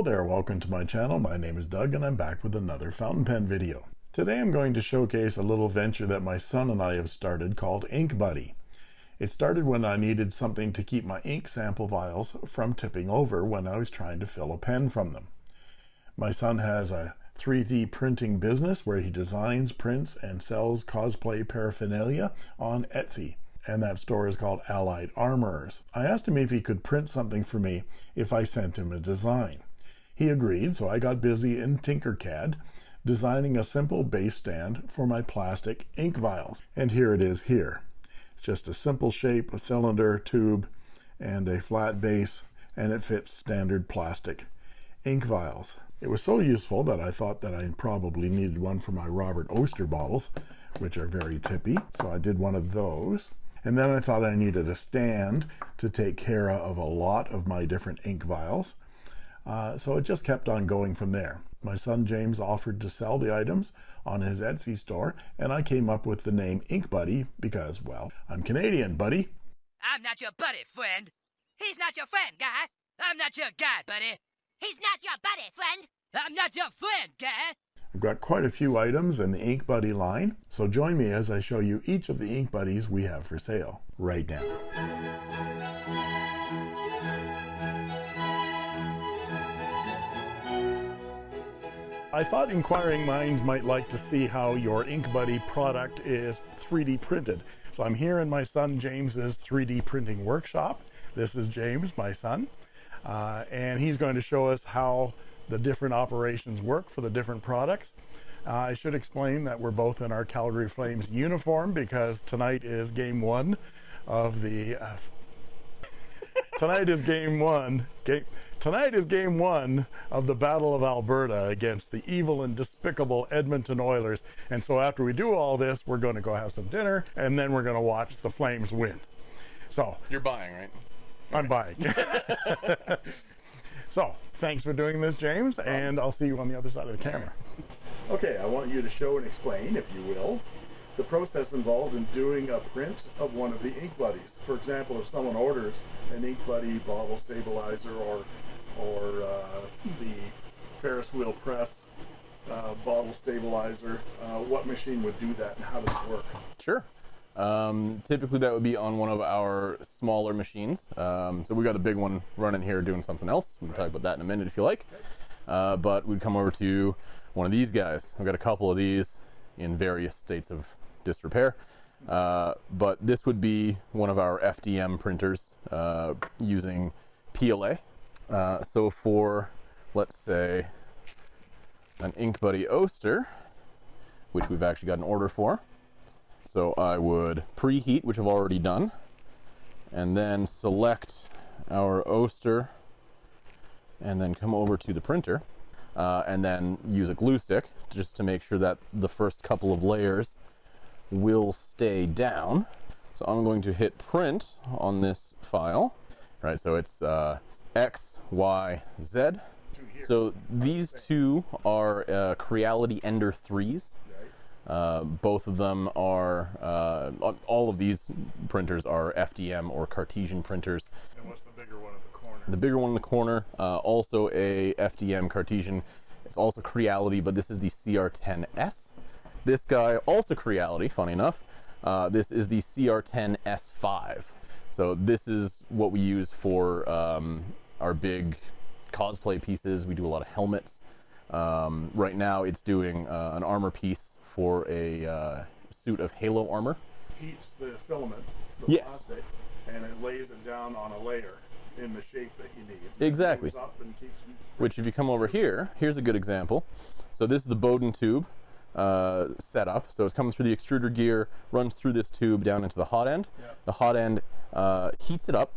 Hello there, welcome to my channel. My name is Doug and I'm back with another fountain pen video. Today I'm going to showcase a little venture that my son and I have started called Ink Buddy. It started when I needed something to keep my ink sample vials from tipping over when I was trying to fill a pen from them. My son has a 3D printing business where he designs, prints, and sells cosplay paraphernalia on Etsy and that store is called Allied Armorers. I asked him if he could print something for me if I sent him a design. He agreed, so I got busy in Tinkercad designing a simple base stand for my plastic ink vials. And here it is here. It's just a simple shape, a cylinder, tube, and a flat base, and it fits standard plastic ink vials. It was so useful that I thought that I probably needed one for my Robert Oster bottles, which are very tippy. So I did one of those. And then I thought I needed a stand to take care of a lot of my different ink vials. Uh, so it just kept on going from there. My son James offered to sell the items on his Etsy store, and I came up with the name Ink Buddy because, well, I'm Canadian, buddy. I'm not your buddy, friend. He's not your friend, guy. I'm not your guy, buddy. He's not your buddy, friend. I'm not your friend, guy. I've got quite a few items in the Ink Buddy line, so join me as I show you each of the Ink Buddies we have for sale right now. I thought inquiring minds might like to see how your Ink Buddy product is 3D printed. So I'm here in my son James's 3D printing workshop. This is James, my son, uh, and he's going to show us how the different operations work for the different products. Uh, I should explain that we're both in our Calgary Flames uniform because tonight is game one of the uh, tonight is game one game Tonight is game one of the Battle of Alberta against the evil and despicable Edmonton Oilers. And so after we do all this, we're going to go have some dinner and then we're going to watch the Flames win. So you're buying, right? I'm buying. so thanks for doing this, James, and I'll see you on the other side of the camera. Okay, I want you to show and explain, if you will, the process involved in doing a print of one of the ink buddies. For example, if someone orders an ink buddy bottle stabilizer or or uh, the Ferris wheel press uh, bottle stabilizer, uh, what machine would do that and how does it work? Sure. Um, typically that would be on one of our smaller machines. Um, so we got a big one running here doing something else. We can right. talk about that in a minute if you like. Uh, but we'd come over to one of these guys. I've got a couple of these in various states of disrepair. Uh, but this would be one of our FDM printers uh, using PLA. Uh, so for, let's say, an Ink Buddy Oster, which we've actually got an order for. So I would preheat, which I've already done, and then select our Oster, and then come over to the printer, uh, and then use a glue stick just to make sure that the first couple of layers will stay down. So I'm going to hit print on this file. Right, so it's uh, X, Y, Z. So these two are uh, Creality Ender 3s. Uh, both of them are, uh, all of these printers are FDM or Cartesian printers. And what's the bigger one in the corner? The bigger one in the corner, uh, also a FDM Cartesian. It's also Creality, but this is the CR10S. This guy, also Creality, funny enough. Uh, this is the CR10S5. So this is what we use for um, our big cosplay pieces. We do a lot of helmets. Um, right now it's doing uh, an armor piece for a uh, suit of Halo armor. Heats the filament, the yes. plastic, and it lays it down on a layer in the shape that you need. Exactly. Which if you come over here, here's a good example. So this is the Bowden tube uh, setup. So it's coming through the extruder gear, runs through this tube down into the hot end. Yep. The hot end uh, heats it up,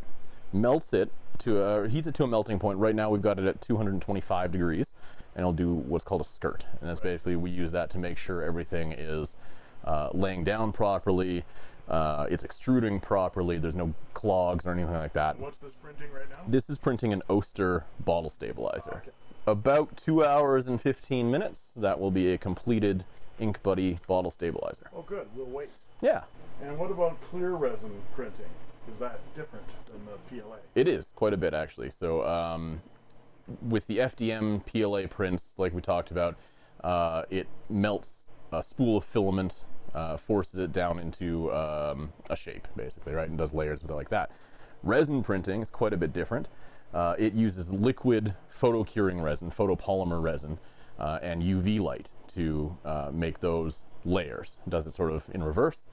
melts it to a, heats it to a melting point. Right now we've got it at 225 degrees and it'll do what's called a skirt. And that's right. basically, we use that to make sure everything is uh, laying down properly, uh, it's extruding properly, there's no clogs or anything like that. What's this printing right now? This is printing an Oster bottle stabilizer. Oh, okay. About two hours and 15 minutes, that will be a completed Ink Buddy bottle stabilizer. Oh good, we'll wait. Yeah. And what about clear resin printing? Is that different than the PLA? It is, quite a bit actually. So um, with the FDM PLA prints, like we talked about, uh, it melts a spool of filament, uh, forces it down into um, a shape, basically, right, and does layers with it like that. Resin printing is quite a bit different. Uh, it uses liquid photo curing resin, photopolymer resin, uh, and UV light to uh, make those layers. It does it sort of in reverse,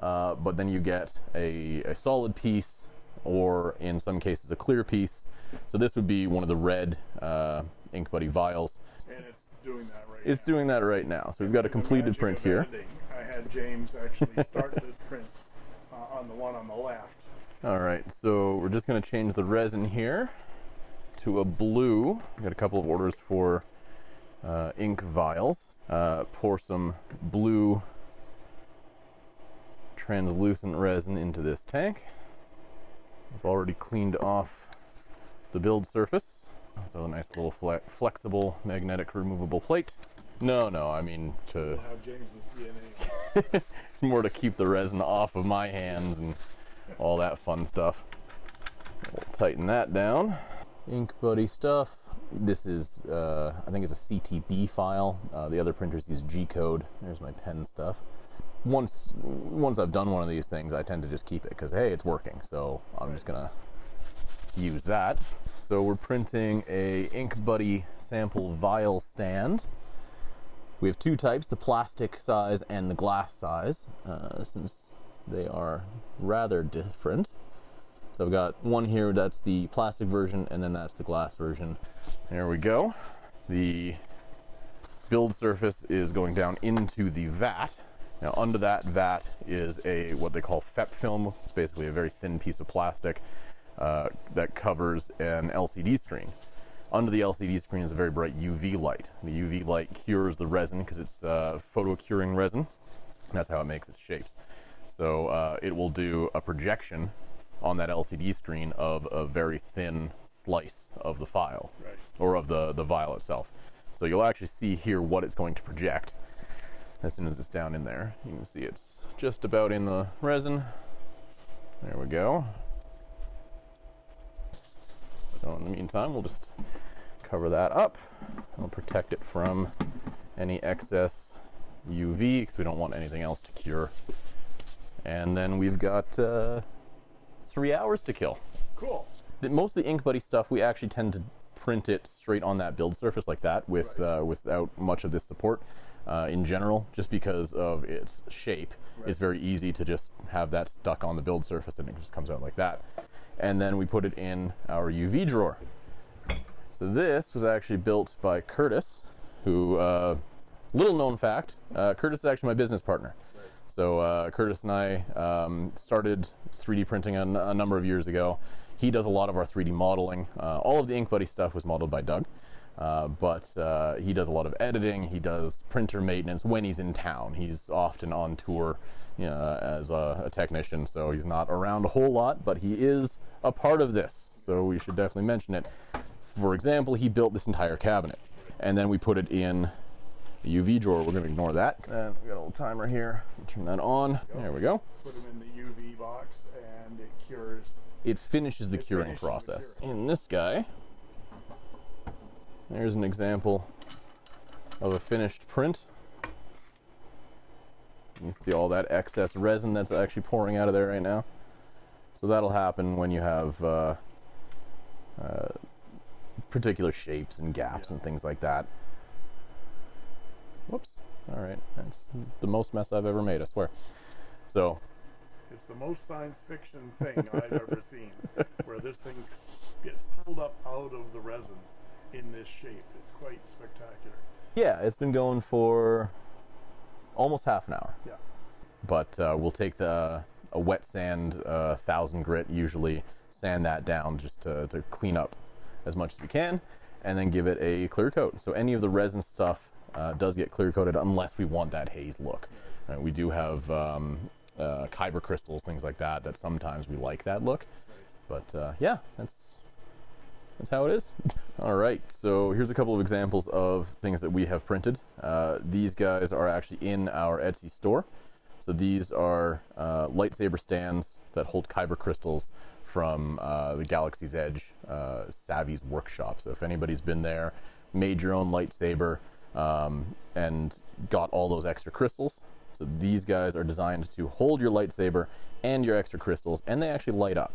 uh, but then you get a, a solid piece, or in some cases a clear piece. So this would be one of the red uh, Ink Buddy vials. And it's doing that right It's doing that right now. So we've got a completed print here. editing. I had James actually start this print uh, on the one on the left. All right, so we're just going to change the resin here to a blue. We got a couple of orders for uh, ink vials. Uh, pour some blue translucent resin into this tank. I've already cleaned off the build surface with a nice little fle- flexible magnetic removable plate. No, no, I mean to have James's DNA. it's more to keep the resin off of my hands and all that fun stuff. So we'll tighten that down. Ink Buddy stuff. This is, uh, I think it's a CTB file. Uh, the other printers use G code. There's my pen stuff. Once, once I've done one of these things, I tend to just keep it because hey, it's working. So I'm just gonna use that. So we're printing a Ink Buddy sample vial stand. We have two types, the plastic size and the glass size, uh, since they are rather different. So I've got one here that's the plastic version, and then that's the glass version. There we go. The build surface is going down into the vat. Now under that vat is a what they call FEP film. It's basically a very thin piece of plastic uh, that covers an LCD screen. Under the LCD screen is a very bright UV light. The UV light cures the resin because it's uh, photo curing resin. That's how it makes its shapes. So uh, it will do a projection on that LCD screen of a very thin slice of the file Right. or of the, the vial itself. So you'll actually see here what it's going to project as soon as it's down in there. You can see it's just about in the resin. There we go. So in the meantime, we'll just cover that up. We'll protect it from any excess UV because we don't want anything else to cure. And then we've got uh, three hours to kill. Cool. The, most of the Ink Buddy stuff, we actually tend to print it straight on that build surface like that with uh, without much of this support uh, in general, just because of its shape. It's very easy to just have that stuck on the build surface and it just comes out like that. And then we put it in our UV drawer. So this was actually built by Curtis, who, uh, little known fact, uh, Curtis is actually my business partner. So uh, Curtis and I um, started 3D printing a, a number of years ago. He does a lot of our 3D modeling. Uh, all of the Ink Buddy stuff was modeled by Doug, uh, but uh, he does a lot of editing. He does printer maintenance when he's in town. He's often on tour you know, as a, a technician, so he's not around a whole lot, but he is a part of this. So we should definitely mention it. For example, he built this entire cabinet, and then we put it in the UV drawer. We're going to ignore that. And we got a little timer here. Turn that on. There we go. Put them in the UV box and it cures. It finishes the It curing finishes the process. curing. In this guy, there's an example of a finished print. You see all that excess resin that's actually pouring out of there right now. So that'll happen when you have uh, uh, particular shapes and gaps Yeah. and things like that. Whoops. All right. That's the most mess I've ever made, I swear. So It's the most science fiction thing I've ever seen, where this thing gets pulled up out of the resin in this shape. It's quite spectacular. Yeah, it's been going for almost half an hour. Yeah. But uh, we'll take the a wet sand, uh, thousand grit usually, sand that down just to, to clean up as much as we can, and then give it a clear coat. So any of the resin stuff uh, does get clear coated unless we want that haze look. Right, we do have um, uh, kyber crystals, things like that, that sometimes we like that look. But uh, yeah, that's that's how it is. All right, so here's a couple of examples of things that we have printed. Uh, these guys are actually in our Etsy store. So these are uh, lightsaber stands that hold kyber crystals from uh, the Galaxy's Edge uh, Savi's workshop. So if anybody's been there, made your own lightsaber, um, and got all those extra crystals. So these guys are designed to hold your lightsaber and your extra crystals, and they actually light up.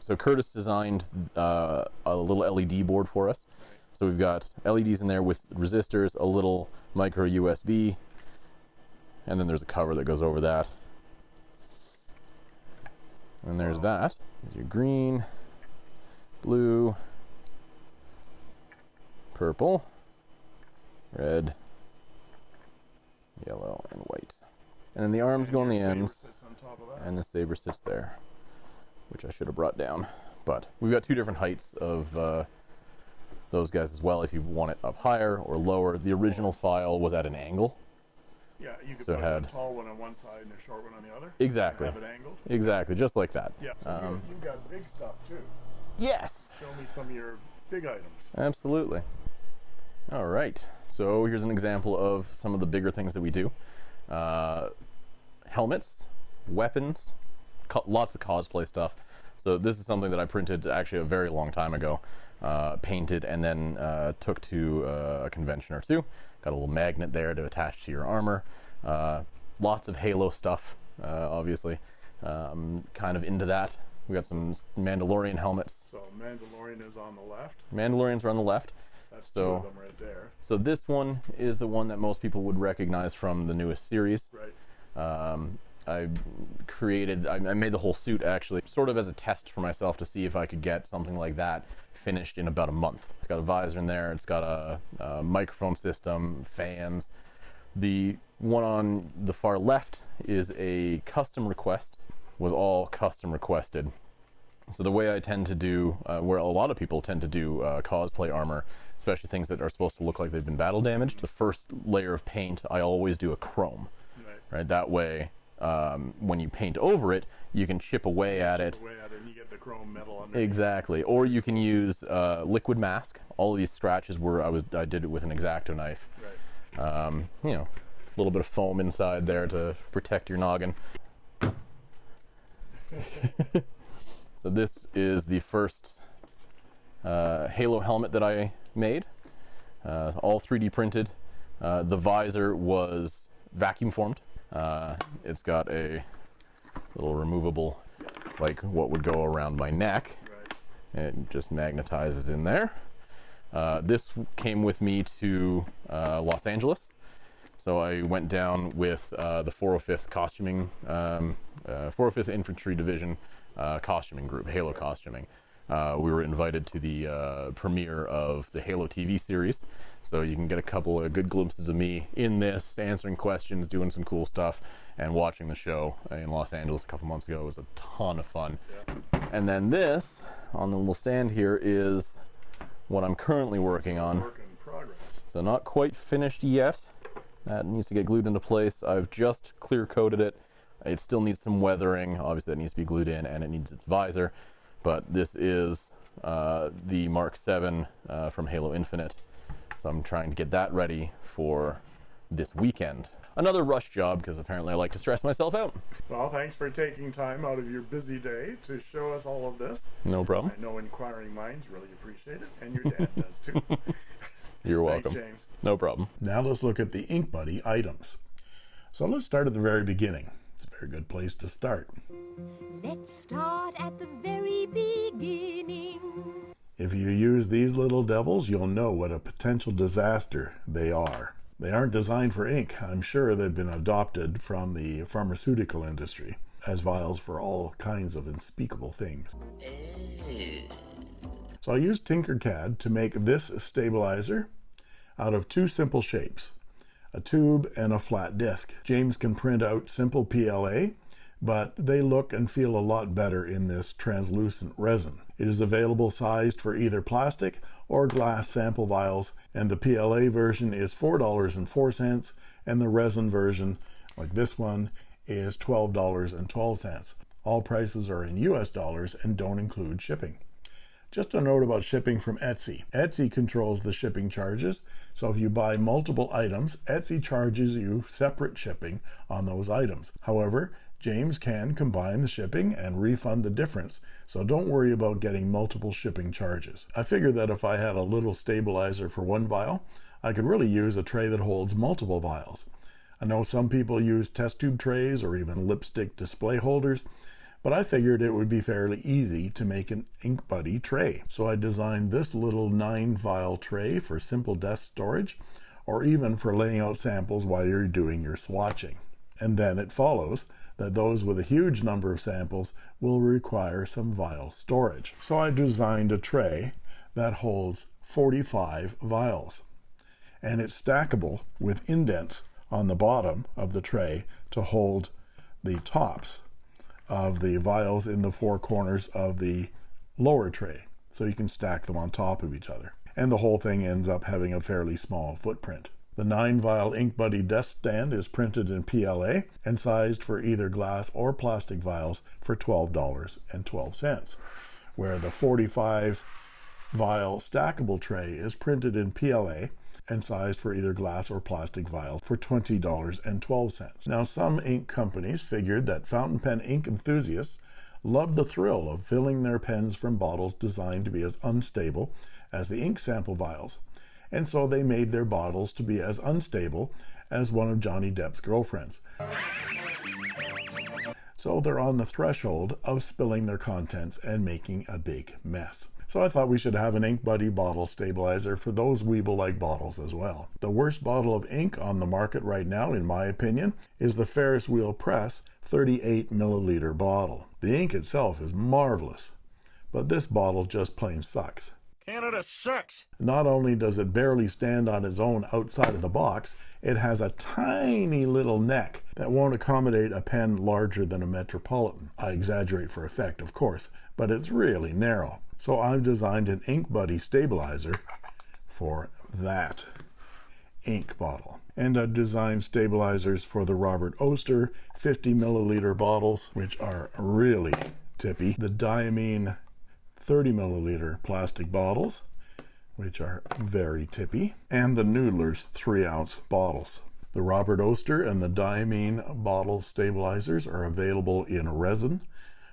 So Curtis designed uh, a little LED board for us. So we've got LEDs in there with resistors, a little micro USB, and then there's a cover that goes over that. And there's that. There's your green, blue, purple, red, yellow, and white. And then the arms go on the ends, on top of that. and the saber sits there, which I should have brought down. But we've got two different heights of uh, those guys as well. If you want it up higher or lower, the original file was at an angle. Yeah, you could So put had- a tall one on one side and a short one on the other. Exactly. Have it angled. Exactly, just like that. Yeah. So Um, you, have got big stuff too. Yes. Show me some of your big items. Absolutely. All right. So here's an example of some of the bigger things that we do uh, helmets, weapons, lots of cosplay stuff. So this is something that I printed actually a very long time ago, uh, painted, and then uh, took to uh, a convention or two. Got a little magnet there to attach to your armor. Uh, lots of Halo stuff, uh, obviously. Um, kind of into that. We got some Mandalorian helmets. So Mandalorian is on the left. Mandalorians are on the left. That's two So- of them right there. So this one is the one that most people would recognize from the newest series. Right. Um, I created, I, I made the whole suit actually, sort of as a test for myself to see if I could get something like that finished in about a month. It's got a visor in there, it's got a, a microphone system, fans. The one on the far left is a custom request, was all custom requested. So the way I tend to do, uh, where a lot of people tend to do uh, cosplay armor, especially things that are supposed to look like they've been battle damaged, the first layer of paint I always do a chrome, Right. right? That way, um, when you paint over it, you can chip away at it. Way out and you get the chrome metal. Exactly. Or you can use uh, liquid mask. All of these scratches were I was I did it with an exacto knife. Right. Um, you know, a little bit of foam inside there to protect your noggin. so this is the first uh, Halo helmet that I made, uh, all 3D printed. Uh, the visor was vacuum formed. Uh, it's got a little removable, like what would go around my neck. Right. It just magnetizes in there. Uh, this came with me to uh, Los Angeles. So I went down with uh, the 405th costuming, um, uh, 405th Infantry Division uh, costuming group, Halo costuming. Uh, we were invited to the uh, premiere of the Halo TV series, so you can get a couple of good glimpses of me in this, answering questions, doing some cool stuff, and watching the show in Los Angeles a couple months ago. It was a ton of fun. And then this on the little stand here is what I'm currently working on. Work in progress. So not quite finished yet. That needs to get glued into place. I've just clear coated it. It still needs some weathering. Obviously, that needs to be glued in, and it needs its visor. But this is uh, the Mark 7 uh, from Halo Infinite. So I'm trying to get that ready for this weekend. Another rush job because apparently I like to stress myself out. Well, thanks for taking time out of your busy day to show us all of this. No problem. I know inquiring minds really appreciate it, and your dad does too. You're Thanks, welcome. James. No problem. Now let's look at the Ink Buddy items. So let's start at the very beginning. It's a very good place to start. Let's start at the very beginning. If you use these little devils, you'll know what a potential disaster they are. They aren't designed for ink. I'm sure they've been adopted from the pharmaceutical industry as vials for all kinds of unspeakable things. So I used Tinkercad to make this stabilizer out of two simple shapes, a tube and a flat disc. James can print out simple PLA, but they look and feel a lot better in this translucent resin. It is available sized for either plastic or glass sample vials, and the PLA version is $4.04, and the resin version, like this one, is $12.12. All prices are in US dollars and don't include shipping. Just a note about shipping from Etsy. Etsy controls the shipping charges, so if you buy multiple items, Etsy charges you separate shipping on those items. However, James can combine the shipping and refund the difference, so don't worry about getting multiple shipping charges. I figured that if I had a little stabilizer for one vial, I could really use a tray that holds multiple vials. I know some people use test tube trays or even lipstick display holders, but I figured it would be fairly easy to make an Ink Buddy tray. So I designed this little 9 vial tray for simple desk storage or even for laying out samples while you're doing your swatching. And then it follows that those with a huge number of samples will require some vial storage. So I designed a tray that holds 45 vials and it's stackable with indents on the bottom of the tray to hold the tops of the vials in the four corners of the lower tray. So you can stack them on top of each other. And the whole thing ends up having a fairly small footprint. The 9 vial ink buddy desk stand is printed in PLA and sized for either glass or plastic vials for $12.12 where the 45 vial stackable tray is printed in PLA and sized for either glass or plastic vials for $20.12. Now, some ink companies figured that fountain pen ink enthusiasts love the thrill of filling their pens from bottles designed to be as unstable as the ink sample vials, and so they made their bottles to be as unstable as one of Johnny Depp's girlfriends. So they're on the threshold of spilling their contents and making a big mess. So I thought we should have an Ink Buddy bottle stabilizer for those Weeble-like bottles as well. The worst bottle of ink on the market right now, in my opinion, is the Ferris Wheel Press 38 milliliter bottle. The ink itself is marvelous, but this bottle just plain sucks. Canada sucks. Not only does it barely stand on its own outside of the box, it has a tiny little neck that won't accommodate a pen larger than a Metropolitan. I exaggerate for effect, of course, but it's really narrow. So I've designed an Ink Buddy stabilizer for that ink bottle. And I've designed stabilizers for the Robert Oster 50 milliliter bottles, which are really tippy. The Diamine 30 milliliter plastic bottles, which are very tippy. And the Noodler's 3 ounce bottles. The Robert Oster and the Diamine bottle stabilizers are available in resin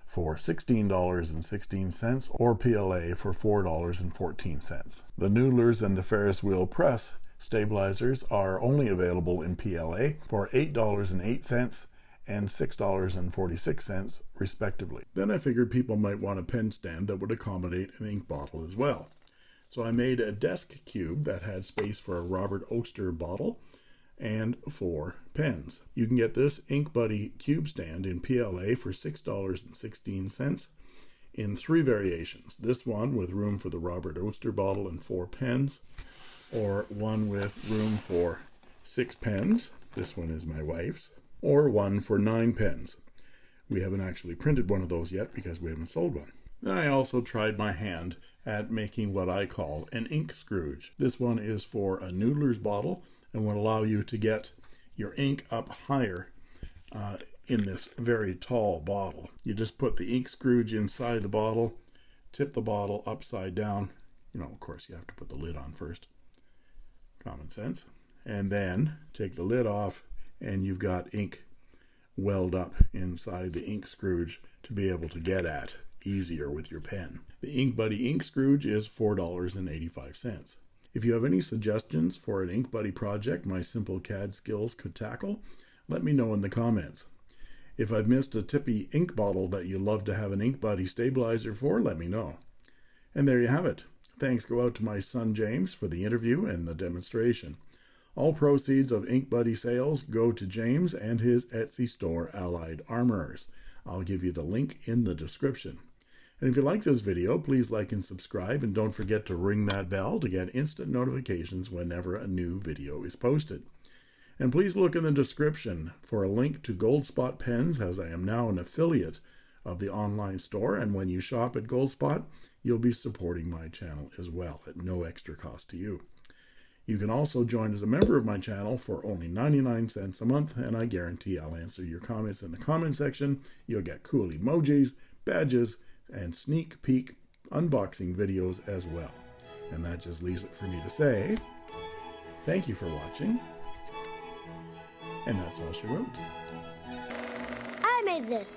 for $16.16 or PLA for $4.14. The Noodlers and the Ferris Wheel Press stabilizers are only available in PLA for $8.08 and $6.46 respectively. Then I figured people might want a pen stand that would accommodate an ink bottle as well. So I made a desk cube that had space for a Robert Oster bottle and four pens. You can get this Ink Buddy cube stand in PLA for $6.16 in three variations. This one with room for the Robert Oster bottle and four pens, or one with room for six pens. This one is my wife's, or one for nine pens. We haven't actually printed one of those yet because we haven't sold one. Then I also tried my hand at making what I call an ink Scrooge. This one is for a Noodler's bottle and will allow you to get your ink up higher uh, in this very tall bottle. You just put the ink Scrooge inside the bottle, tip the bottle upside down. You know, of course, you have to put the lid on first. Common sense. And then take the lid off, and you've got ink welled up inside the ink Scrooge to be able to get at easier with your pen. The Ink Buddy Ink Scrooge is $4.85. If you have any suggestions for an Ink Buddy project my simple CAD skills could tackle, let me know in the comments. If I've missed a tippy ink bottle that you'd love to have an Ink Buddy stabilizer for, let me know. And there you have it. Thanks go out to my son James for the interview and the demonstration. All proceeds of Ink Buddy sales go to James and his Etsy store, Allied Armorers. I'll give you the link in the description. And if you like this video, please like and subscribe, and don't forget to ring that bell to get instant notifications whenever a new video is posted. And please look in the description for a link to Goldspot Pens, as I am now an affiliate of the online store, and when you shop at Goldspot, you'll be supporting my channel as well at no extra cost to you. You can also join as a member of my channel for only 99 cents a month, and I guarantee I'll answer your comments in the comment section. You'll get cool emojis, badges, and sneak peek unboxing videos as well. And that just leaves it for me to say thank you for watching. And that's all she wrote. I made this?